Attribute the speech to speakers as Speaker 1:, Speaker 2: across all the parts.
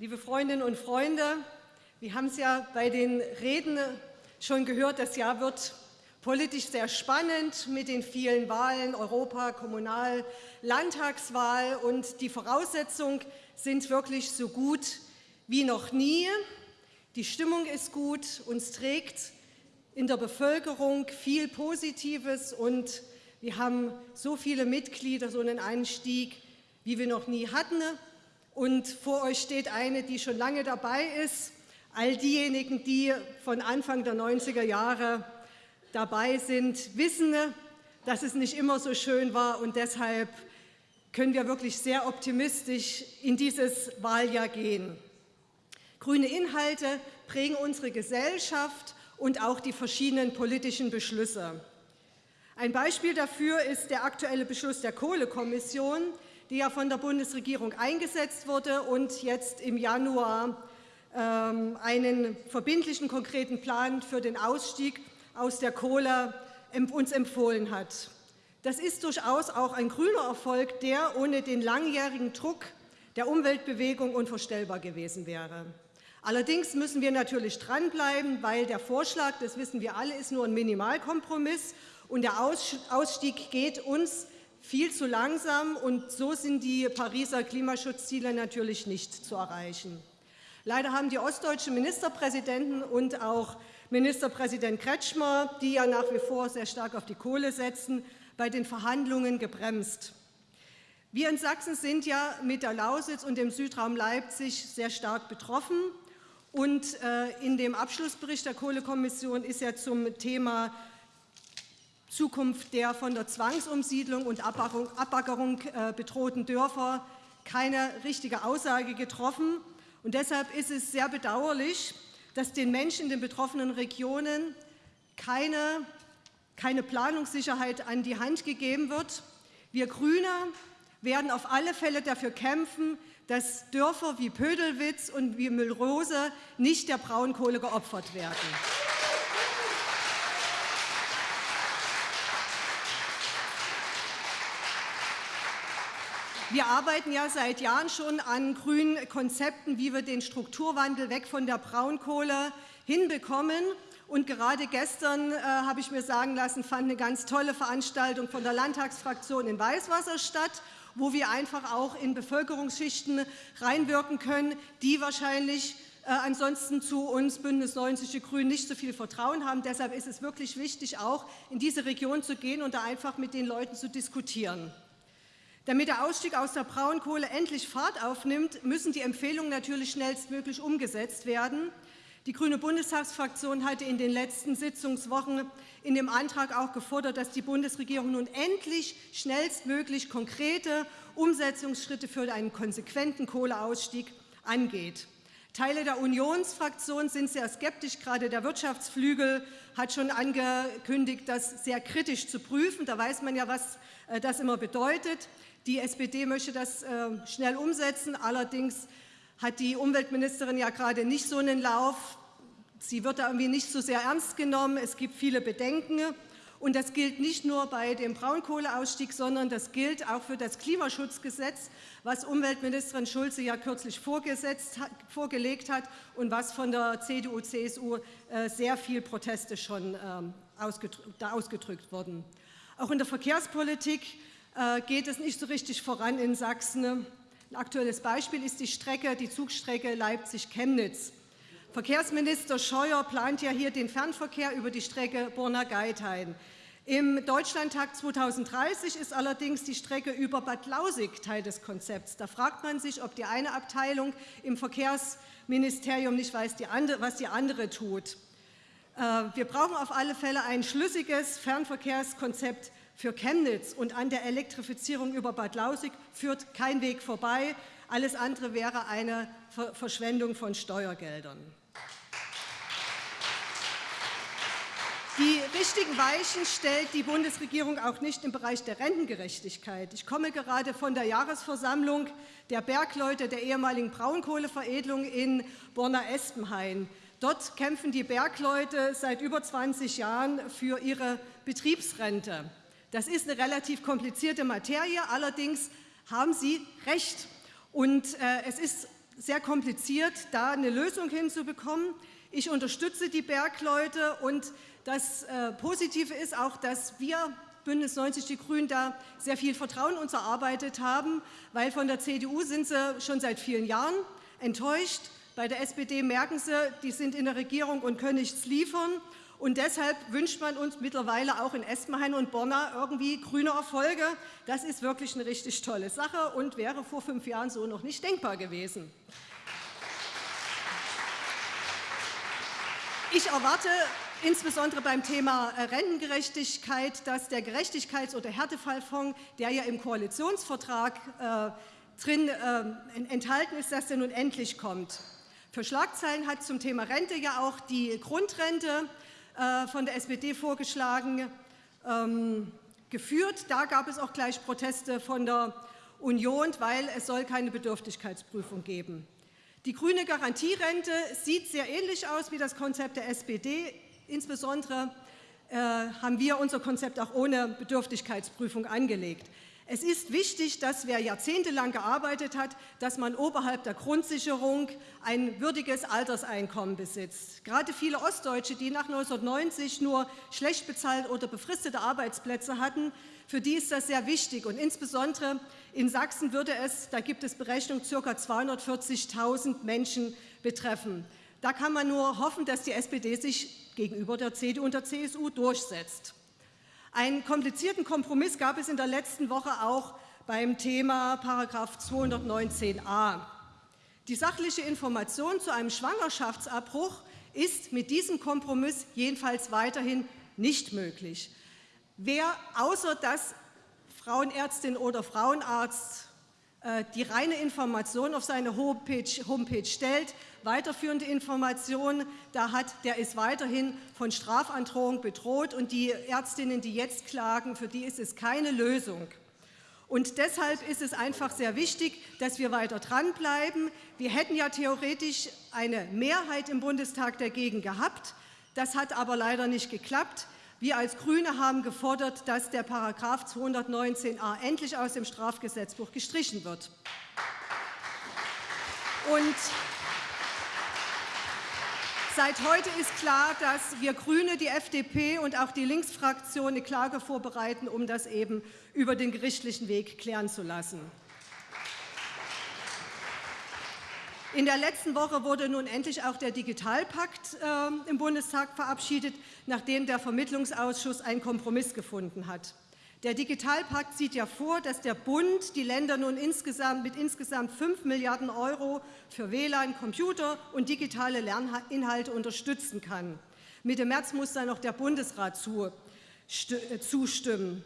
Speaker 1: Liebe Freundinnen und Freunde, wir haben es ja bei den Reden schon gehört, das Jahr wird politisch sehr spannend mit den vielen Wahlen, Europa, Kommunal, Landtagswahl und die Voraussetzungen sind wirklich so gut wie noch nie. Die Stimmung ist gut, uns trägt in der Bevölkerung viel Positives und wir haben so viele Mitglieder, so einen Anstieg, wie wir noch nie hatten. Und vor euch steht eine, die schon lange dabei ist. All diejenigen, die von Anfang der 90er Jahre dabei sind, wissen, dass es nicht immer so schön war und deshalb können wir wirklich sehr optimistisch in dieses Wahljahr gehen. Grüne Inhalte prägen unsere Gesellschaft und auch die verschiedenen politischen Beschlüsse. Ein Beispiel dafür ist der aktuelle Beschluss der Kohlekommission, die ja von der Bundesregierung eingesetzt wurde und jetzt im Januar ähm, einen verbindlichen, konkreten Plan für den Ausstieg aus der Kohle uns empfohlen hat. Das ist durchaus auch ein grüner Erfolg, der ohne den langjährigen Druck der Umweltbewegung unvorstellbar gewesen wäre. Allerdings müssen wir natürlich dranbleiben, weil der Vorschlag, das wissen wir alle, ist nur ein Minimalkompromiss und der Ausstieg geht uns viel zu langsam und so sind die Pariser Klimaschutzziele natürlich nicht zu erreichen. Leider haben die ostdeutschen Ministerpräsidenten und auch Ministerpräsident Kretschmer, die ja nach wie vor sehr stark auf die Kohle setzen, bei den Verhandlungen gebremst. Wir in Sachsen sind ja mit der Lausitz und dem Südraum Leipzig sehr stark betroffen. Und äh, in dem Abschlussbericht der Kohlekommission ist ja zum Thema Zukunft der von der Zwangsumsiedlung und Abbaggerung äh, bedrohten Dörfer keine richtige Aussage getroffen. Und deshalb ist es sehr bedauerlich, dass den Menschen in den betroffenen Regionen keine, keine Planungssicherheit an die Hand gegeben wird. Wir Grüne werden auf alle Fälle dafür kämpfen, dass Dörfer wie Pödelwitz und wie Müllrose nicht der Braunkohle geopfert werden. Wir arbeiten ja seit Jahren schon an grünen Konzepten, wie wir den Strukturwandel weg von der Braunkohle hinbekommen. Und gerade gestern äh, habe ich mir sagen lassen, fand eine ganz tolle Veranstaltung von der Landtagsfraktion in Weißwasser statt, wo wir einfach auch in Bevölkerungsschichten reinwirken können, die wahrscheinlich äh, ansonsten zu uns Bündnis 90 Die Grünen nicht so viel Vertrauen haben. Deshalb ist es wirklich wichtig, auch in diese Region zu gehen und da einfach mit den Leuten zu diskutieren. Damit der Ausstieg aus der Braunkohle endlich Fahrt aufnimmt, müssen die Empfehlungen natürlich schnellstmöglich umgesetzt werden. Die Grüne Bundestagsfraktion hatte in den letzten Sitzungswochen in dem Antrag auch gefordert, dass die Bundesregierung nun endlich schnellstmöglich konkrete Umsetzungsschritte für einen konsequenten Kohleausstieg angeht. Teile der Unionsfraktion sind sehr skeptisch. Gerade der Wirtschaftsflügel hat schon angekündigt, das sehr kritisch zu prüfen. Da weiß man ja, was äh, das immer bedeutet. Die SPD möchte das äh, schnell umsetzen. Allerdings hat die Umweltministerin ja gerade nicht so einen Lauf. Sie wird da irgendwie nicht so sehr ernst genommen. Es gibt viele Bedenken. Und das gilt nicht nur bei dem Braunkohleausstieg, sondern das gilt auch für das Klimaschutzgesetz, was Umweltministerin Schulze ja kürzlich vorgelegt hat und was von der CDU, CSU äh, sehr viel Proteste schon ähm, ausgedrückt wurden. Auch in der Verkehrspolitik äh, geht es nicht so richtig voran in Sachsen. Ein aktuelles Beispiel ist die Strecke, die Zugstrecke Leipzig-Chemnitz. Verkehrsminister Scheuer plant ja hier den Fernverkehr über die Strecke Borna-Geithain. Im Deutschlandtag 2030 ist allerdings die Strecke über Bad Lausig Teil des Konzepts. Da fragt man sich, ob die eine Abteilung im Verkehrsministerium nicht weiß, was die andere tut. Äh, wir brauchen auf alle Fälle ein schlüssiges Fernverkehrskonzept für Chemnitz und an der Elektrifizierung über Bad Lausig führt kein Weg vorbei. Alles andere wäre eine Verschwendung von Steuergeldern. Die richtigen Weichen stellt die Bundesregierung auch nicht im Bereich der Rentengerechtigkeit. Ich komme gerade von der Jahresversammlung der Bergleute der ehemaligen Braunkohleveredelung in Borna-Espenhain. Dort kämpfen die Bergleute seit über 20 Jahren für ihre Betriebsrente. Das ist eine relativ komplizierte Materie, allerdings haben Sie recht. Und äh, es ist sehr kompliziert, da eine Lösung hinzubekommen. Ich unterstütze die Bergleute und das äh, Positive ist auch, dass wir Bündnis 90 Die Grünen da sehr viel Vertrauen uns erarbeitet haben, weil von der CDU sind sie schon seit vielen Jahren enttäuscht. Bei der SPD merken sie, die sind in der Regierung und können nichts liefern. Und deshalb wünscht man uns mittlerweile auch in Espenhain und Borna irgendwie grüne Erfolge. Das ist wirklich eine richtig tolle Sache und wäre vor fünf Jahren so noch nicht denkbar gewesen. Ich erwarte insbesondere beim Thema äh, Rentengerechtigkeit, dass der Gerechtigkeits- oder Härtefallfonds, der ja im Koalitionsvertrag äh, drin äh, enthalten ist, dass der nun endlich kommt. Für Schlagzeilen hat zum Thema Rente ja auch die Grundrente äh, von der SPD vorgeschlagen ähm, geführt. Da gab es auch gleich Proteste von der Union, weil es soll keine Bedürftigkeitsprüfung geben. Die grüne Garantierente sieht sehr ähnlich aus wie das Konzept der SPD. Insbesondere äh, haben wir unser Konzept auch ohne Bedürftigkeitsprüfung angelegt. Es ist wichtig, dass wer jahrzehntelang gearbeitet hat, dass man oberhalb der Grundsicherung ein würdiges Alterseinkommen besitzt. Gerade viele Ostdeutsche, die nach 1990 nur schlecht bezahlt oder befristete Arbeitsplätze hatten, für die ist das sehr wichtig. Und insbesondere in Sachsen würde es, da gibt es Berechnungen, ca. 240.000 Menschen betreffen. Da kann man nur hoffen, dass die SPD sich gegenüber der CDU und der CSU durchsetzt. Einen komplizierten Kompromiss gab es in der letzten Woche auch beim Thema § 219a. Die sachliche Information zu einem Schwangerschaftsabbruch ist mit diesem Kompromiss jedenfalls weiterhin nicht möglich. Wer außer dass Frauenärztin oder Frauenarzt die reine Information auf seine Homepage, Homepage stellt, weiterführende Informationen, da hat, der ist weiterhin von Strafandrohung bedroht und die Ärztinnen, die jetzt klagen, für die ist es keine Lösung. Und deshalb ist es einfach sehr wichtig, dass wir weiter dranbleiben. Wir hätten ja theoretisch eine Mehrheit im Bundestag dagegen gehabt. Das hat aber leider nicht geklappt. Wir als GRÜNE haben gefordert, dass der Paragraph 219a endlich aus dem Strafgesetzbuch gestrichen wird. Und Seit heute ist klar, dass wir GRÜNE, die FDP und auch die Linksfraktion eine Klage vorbereiten, um das eben über den gerichtlichen Weg klären zu lassen. In der letzten Woche wurde nun endlich auch der Digitalpakt äh, im Bundestag verabschiedet, nachdem der Vermittlungsausschuss einen Kompromiss gefunden hat. Der Digitalpakt sieht ja vor, dass der Bund die Länder nun insgesamt mit insgesamt 5 Milliarden Euro für WLAN, Computer und digitale Lerninhalte unterstützen kann. Mitte März muss dann noch der Bundesrat äh, zustimmen.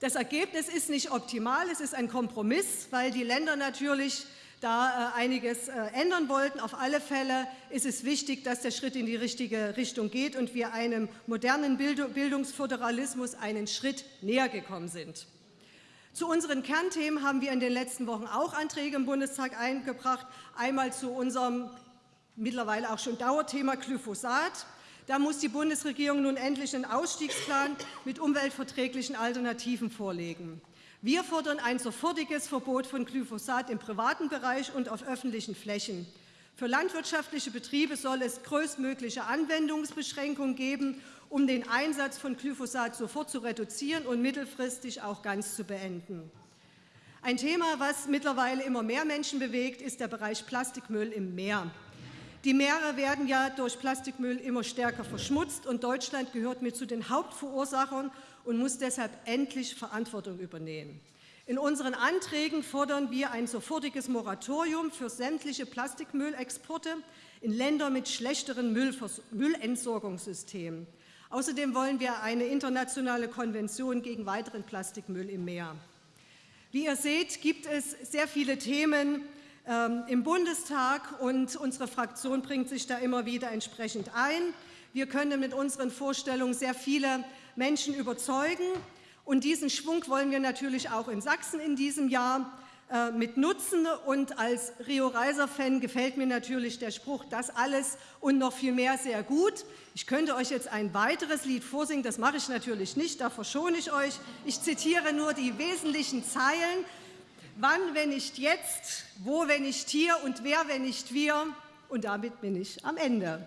Speaker 1: Das Ergebnis ist nicht optimal, es ist ein Kompromiss, weil die Länder natürlich da äh, einiges äh, ändern wollten. Auf alle Fälle ist es wichtig, dass der Schritt in die richtige Richtung geht und wir einem modernen Bildungsföderalismus einen Schritt näher gekommen sind. Zu unseren Kernthemen haben wir in den letzten Wochen auch Anträge im Bundestag eingebracht. Einmal zu unserem mittlerweile auch schon Dauerthema Glyphosat. Da muss die Bundesregierung nun endlich einen Ausstiegsplan mit umweltverträglichen Alternativen vorlegen. Wir fordern ein sofortiges Verbot von Glyphosat im privaten Bereich und auf öffentlichen Flächen. Für landwirtschaftliche Betriebe soll es größtmögliche Anwendungsbeschränkungen geben, um den Einsatz von Glyphosat sofort zu reduzieren und mittelfristig auch ganz zu beenden. Ein Thema, was mittlerweile immer mehr Menschen bewegt, ist der Bereich Plastikmüll im Meer. Die Meere werden ja durch Plastikmüll immer stärker verschmutzt und Deutschland gehört mit zu den Hauptverursachern und muss deshalb endlich Verantwortung übernehmen. In unseren Anträgen fordern wir ein sofortiges Moratorium für sämtliche Plastikmüllexporte in Länder mit schlechteren Müllentsorgungssystemen. Außerdem wollen wir eine internationale Konvention gegen weiteren Plastikmüll im Meer. Wie ihr seht, gibt es sehr viele Themen ähm, im Bundestag, und unsere Fraktion bringt sich da immer wieder entsprechend ein. Wir können mit unseren Vorstellungen sehr viele Menschen überzeugen. Und diesen Schwung wollen wir natürlich auch in Sachsen in diesem Jahr äh, mit nutzen. Und als Rio Reiser-Fan gefällt mir natürlich der Spruch, das alles und noch viel mehr sehr gut. Ich könnte euch jetzt ein weiteres Lied vorsingen, das mache ich natürlich nicht, da verschone ich euch. Ich zitiere nur die wesentlichen Zeilen. Wann, wenn nicht jetzt? Wo, wenn nicht hier? Und wer, wenn nicht wir? Und damit bin ich am Ende.